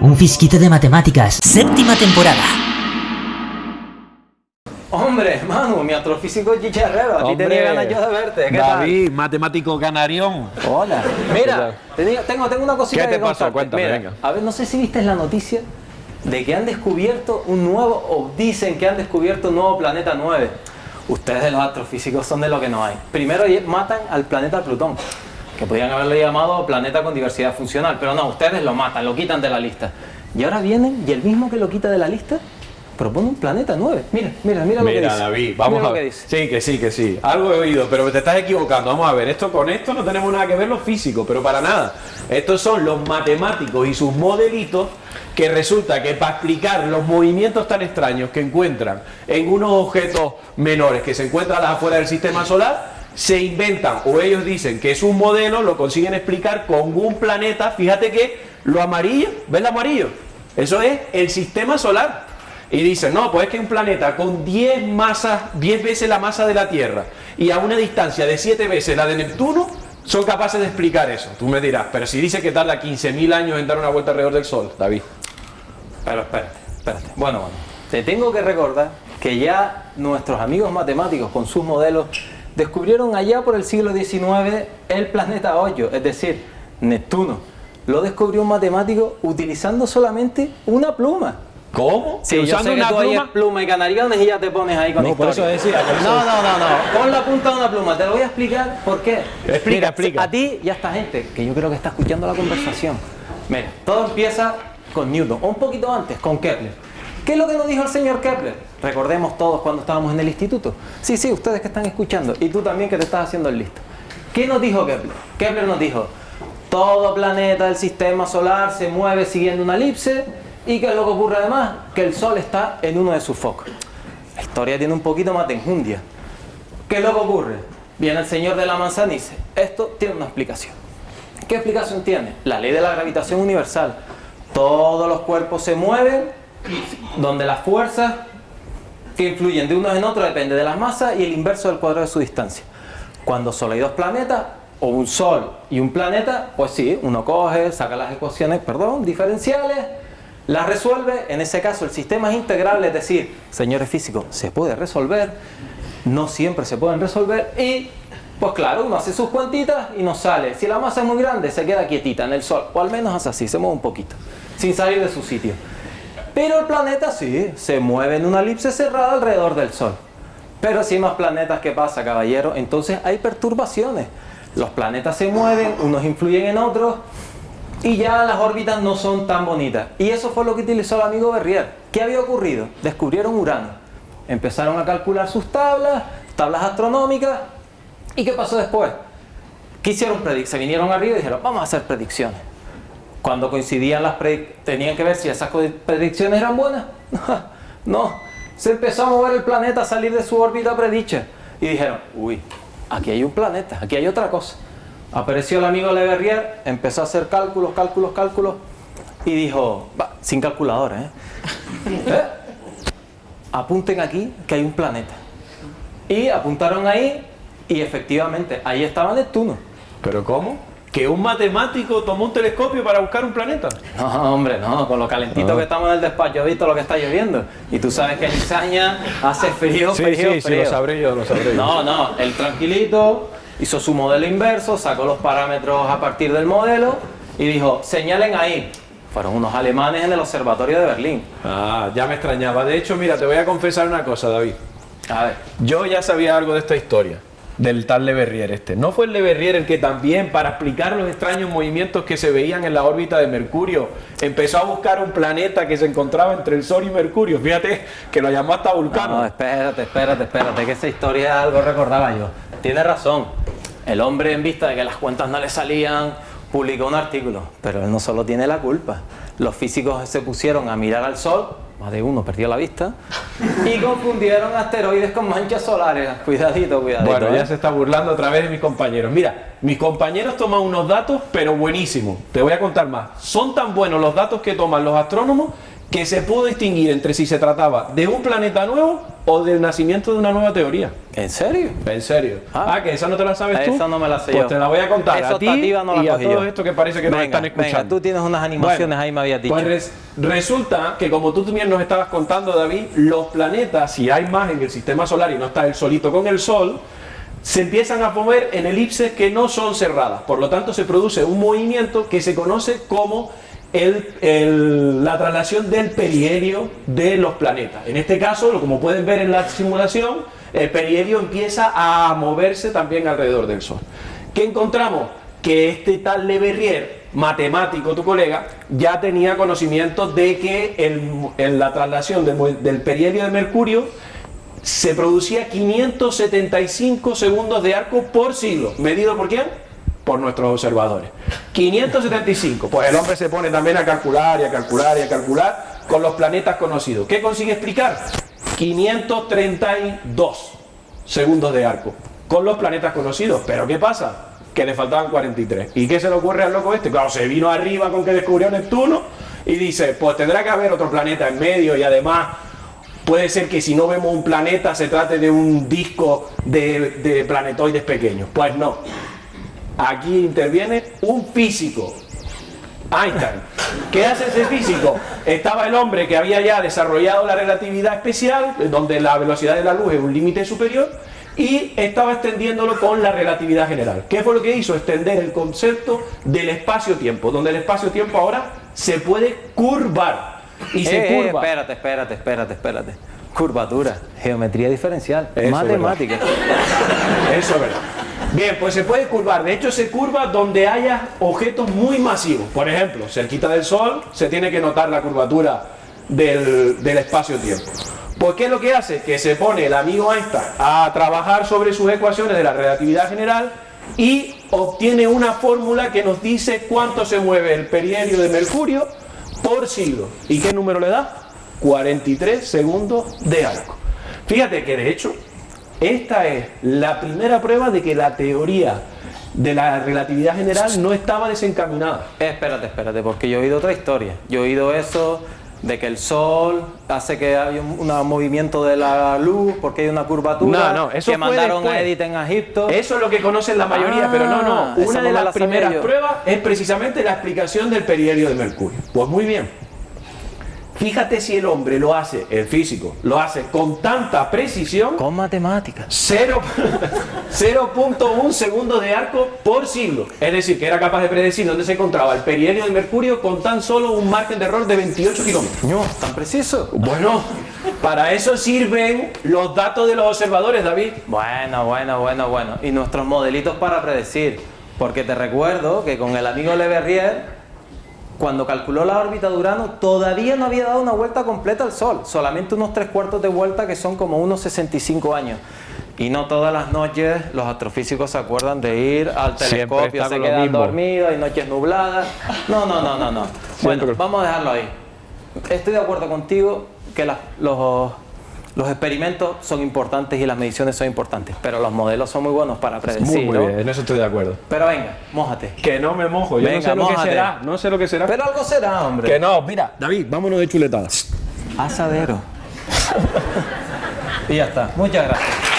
Un fisquito de matemáticas, séptima temporada. Hombre, Manu, mi astrofísico chicharrero, a ti Hombre, tenía ganas yo de verte. ¿Qué David, matemático canarión. tal? Hola. Mira, tengo, tengo una cosita ¿Qué te que pasó? contarte. Cuéntame, Mira, venga. A ver, no sé si viste la noticia de que han descubierto un nuevo, o dicen que han descubierto un nuevo planeta 9. Ustedes de los astrofísicos son de lo que no hay. Primero matan al planeta Plutón, que podían haberle llamado planeta con diversidad funcional, pero no, ustedes lo matan, lo quitan de la lista. Y ahora vienen y el mismo que lo quita de la lista propone un planeta 9. Mira, mira, mira, lo que Mira, dice. David, vamos Mira a lo que ver. dice. Sí, que sí, que sí. Algo he oído, pero te estás equivocando. Vamos a ver, esto con esto no tenemos nada que ver los físicos, pero para nada. Estos son los matemáticos y sus modelitos que resulta que para explicar los movimientos tan extraños que encuentran en unos objetos menores que se encuentran a las afueras del sistema solar, se inventan o ellos dicen que es un modelo, lo consiguen explicar con un planeta. Fíjate que lo amarillo, ¿ves lo amarillo? Eso es el sistema solar. Y dicen, no, pues es que un planeta con 10 masas, 10 veces la masa de la Tierra y a una distancia de 7 veces la de Neptuno, son capaces de explicar eso. Tú me dirás, pero si dice que tarda 15.000 años en dar una vuelta alrededor del Sol, David. Pero espérate, espérate. Bueno, bueno. Te tengo que recordar que ya nuestros amigos matemáticos con sus modelos descubrieron allá por el siglo XIX el planeta Hoyo, es decir, Neptuno. Lo descubrió un matemático utilizando solamente una pluma. ¿Cómo? Sí, ¿Que yo usando sé que una tú pluma? pluma y canariones y ya te pones ahí con No, por historia. eso decía, por eso- No, no, no, no. Pon la punta de una pluma. Te lo voy a explicar por qué. Explica, Mira, explica. A ti y a esta gente que yo creo que está escuchando la conversación. Mira, todo empieza con Newton, o un poquito antes, con Kepler. ¿Qué es lo que nos dijo el señor Kepler? Recordemos todos cuando estábamos en el instituto. Sí, sí, ustedes que están escuchando y tú también que te estás haciendo el listo. ¿Qué nos dijo Kepler? Kepler nos dijo, todo planeta del sistema solar se mueve siguiendo una elipse y ¿qué es lo que ocurre además? Que el Sol está en uno de sus focos. La historia tiene un poquito más de enjundia. ¿Qué es lo que ocurre? Viene el señor de la manzana y dice, esto tiene una explicación. ¿Qué explicación tiene? La ley de la gravitación universal. Todos los cuerpos se mueven donde las fuerzas que influyen de unos en otros depende de las masas y el inverso del cuadrado de su distancia. Cuando solo hay dos planetas, o un sol y un planeta, pues sí, uno coge, saca las ecuaciones, perdón, diferenciales, las resuelve, en ese caso el sistema es integrable, es decir, señores físicos, se puede resolver, no siempre se pueden resolver y pues claro, uno hace sus cuentitas y nos sale. Si la masa es muy grande, se queda quietita en el Sol, o al menos hace así, se mueve un poquito, sin salir de su sitio. Pero el planeta sí, se mueve en una elipse cerrada alrededor del Sol. Pero si hay más planetas, ¿qué pasa, caballero? Entonces hay perturbaciones. Los planetas se mueven, unos influyen en otros, y ya las órbitas no son tan bonitas. Y eso fue lo que utilizó el amigo Berrier. ¿Qué había ocurrido? Descubrieron Urano. Empezaron a calcular sus tablas, tablas astronómicas. ¿Y qué pasó después? ¿Qué hicieron? Se vinieron arriba y dijeron, vamos a hacer predicciones. Cuando coincidían las predicciones, tenían que ver si esas predicciones eran buenas. no, se empezó a mover el planeta a salir de su órbita predicha. Y dijeron, uy, aquí hay un planeta, aquí hay otra cosa. Apareció el amigo Le Verrier, empezó a hacer cálculos, cálculos, cálculos. Y dijo, va, sin calculadora, ¿eh? ¿Eh? Apunten aquí que hay un planeta. Y apuntaron ahí y efectivamente ahí estaba Neptuno. ¿Pero cómo? ¿Que un matemático tomó un telescopio para buscar un planeta? No, hombre, no, con lo calentito que estamos en el despacho, he visto lo que está lloviendo. Y tú sabes que en Izaña hace frío, Sí, frío, sí, sí, frío. lo sabré yo, lo sabré yo. No, no, él tranquilito, hizo su modelo inverso, sacó los parámetros a partir del modelo y dijo, señalen ahí. Fueron unos alemanes en el observatorio de Berlín. Ah, ya me extrañaba. De hecho, mira, te voy a confesar una cosa, David. A ver, Yo ya sabía algo de esta historia, del tal Le Verrier este. ¿No fue el Le Verrier el que también, para explicar los extraños movimientos que se veían en la órbita de Mercurio, empezó a buscar un planeta que se encontraba entre el Sol y Mercurio? Fíjate que lo llamó hasta Vulcano. no, espérate, espérate, espérate, que esa historia algo recordaba yo. Tiene razón. El hombre, en vista de que las cuentas no le salían, publicó un artículo. Pero él no solo tiene la culpa. Los físicos se pusieron a mirar al Sol, más de uno perdió la vista, y confundieron asteroides con manchas solares. Cuidadito, cuidadito. Bueno, ¿eh? ya se está burlando otra vez de mis compañeros. Mira, mis compañeros toman unos datos, pero buenísimos. Te voy a contar más. Son tan buenos los datos que toman los astrónomos que se pudo distinguir entre si se trataba de un planeta nuevo o del nacimiento de una nueva teoría. ¿En serio? En serio. Ah. Ah, que esa no te la sabes tú. Esa no me la sé Pues yo. te la voy a contar Esa a ti no y a todos estos que parece que Venga, están escuchando. venga, tú tienes unas animaciones Bueno, ahí, me habías dicho. Pues res- resulta que como tú también nos estabas contando, David, los planetas, si hay más en el sistema solar y no está el solito con el Sol, se empiezan a mover en elipses que no son cerradas. Por lo tanto, se produce un movimiento que se conoce como el- el- la traslación del perihelio de los planetas. En este caso, como pueden ver en la simulación, el perihelio empieza a moverse también alrededor del Sol. ¿Qué encontramos? Que este tal Le Verrier, matemático, tu colega, ya tenía conocimiento de que el- en la traslación del perihelio de Mercurio se producía 575 segundos de arco por siglo. ¿Medido por quién? Por nuestros observadores. 575. Pues el hombre se pone también a calcular y a calcular y a calcular con los planetas conocidos. ¿Qué consigue explicar? 532 segundos de arco con los planetas conocidos. Pero ¿qué pasa? Que le faltaban 43. ¿Y qué se le ocurre al loco este? Claro, se vino arriba con que descubrió Neptuno y dice, pues tendrá que haber otro planeta en medio y además puede ser que si no vemos un planeta se trate de un disco de, de planetoides pequeños. Pues no. Aquí interviene un físico, Einstein. ¿Qué hace ese físico? Estaba el hombre que había ya desarrollado la relatividad especial, donde la velocidad de la luz es un límite superior, y estaba extendiéndolo con la relatividad general. ¿Qué fue lo que hizo? Extender el concepto del espacio-tiempo, donde el espacio-tiempo ahora se puede curvar. Y se Eh, eh, curva. espérate, espérate, espérate, espérate. Curvatura, geometría diferencial, Eso es matemática. Eso es verdad. Bien, pues se puede curvar. De hecho, se curva donde haya objetos muy masivos. Por ejemplo, cerquita del Sol se tiene que notar la curvatura del, espacio-tiempo. Pues, ¿qué es lo que hace? Que se pone el amigo Einstein a trabajar sobre sus ecuaciones de la relatividad general y obtiene una fórmula que nos dice cuánto se mueve el perihelio de Mercurio por siglo. ¿Y qué número le da? 43 segundos de arco. Fíjate que de hecho esta es la primera prueba de que la teoría de la relatividad general no estaba desencaminada. Eh, espérate, espérate, porque yo he oído otra historia. Yo he oído eso de que el sol hace que haya un un movimiento de la luz porque hay una curvatura No, no, eso que mandaron después. a Edith en Egipto. Eso es lo que conocen la mayoría, Ah, pero no, no. esa Una de las primeras yo. pruebas es precisamente la explicación del perihelio de Mercurio. Pues muy bien. Fíjate si el hombre lo hace, el físico, lo hace con tanta precisión Con matemáticas. Cero- 0.1 segundos de arco por siglo. Es decir, que era capaz de predecir dónde se encontraba el perihelio de Mercurio con tan solo un margen de error de 28 kilómetros. No, tan preciso. Bueno, para eso sirven los datos de los observadores, David. Bueno, bueno, bueno, bueno. Y nuestros modelitos para predecir. Porque te recuerdo que con el amigo Le Verrier, cuando calculó la órbita de Urano, todavía no había dado una vuelta completa al Sol. Solamente unos tres cuartos de vuelta que son como unos 65 años. Y no todas las noches los astrofísicos se acuerdan de ir al telescopio, se quedan mismo. dormidos, hay noches nubladas. No, no, no, no, no. Bueno, Siempre. vamos a dejarlo ahí. Estoy de acuerdo contigo que las- los, los experimentos son importantes y las mediciones son importantes, pero los modelos son muy buenos para predecir, ¿no? en eso estoy de acuerdo. Pero venga, mójate. Que no me mojo, yo Venga, no sé lo que será, no sé lo que será. Pero algo será, hombre. Que no, mira, David, vámonos de chuletadas. Asadero. y ya está. Muchas gracias.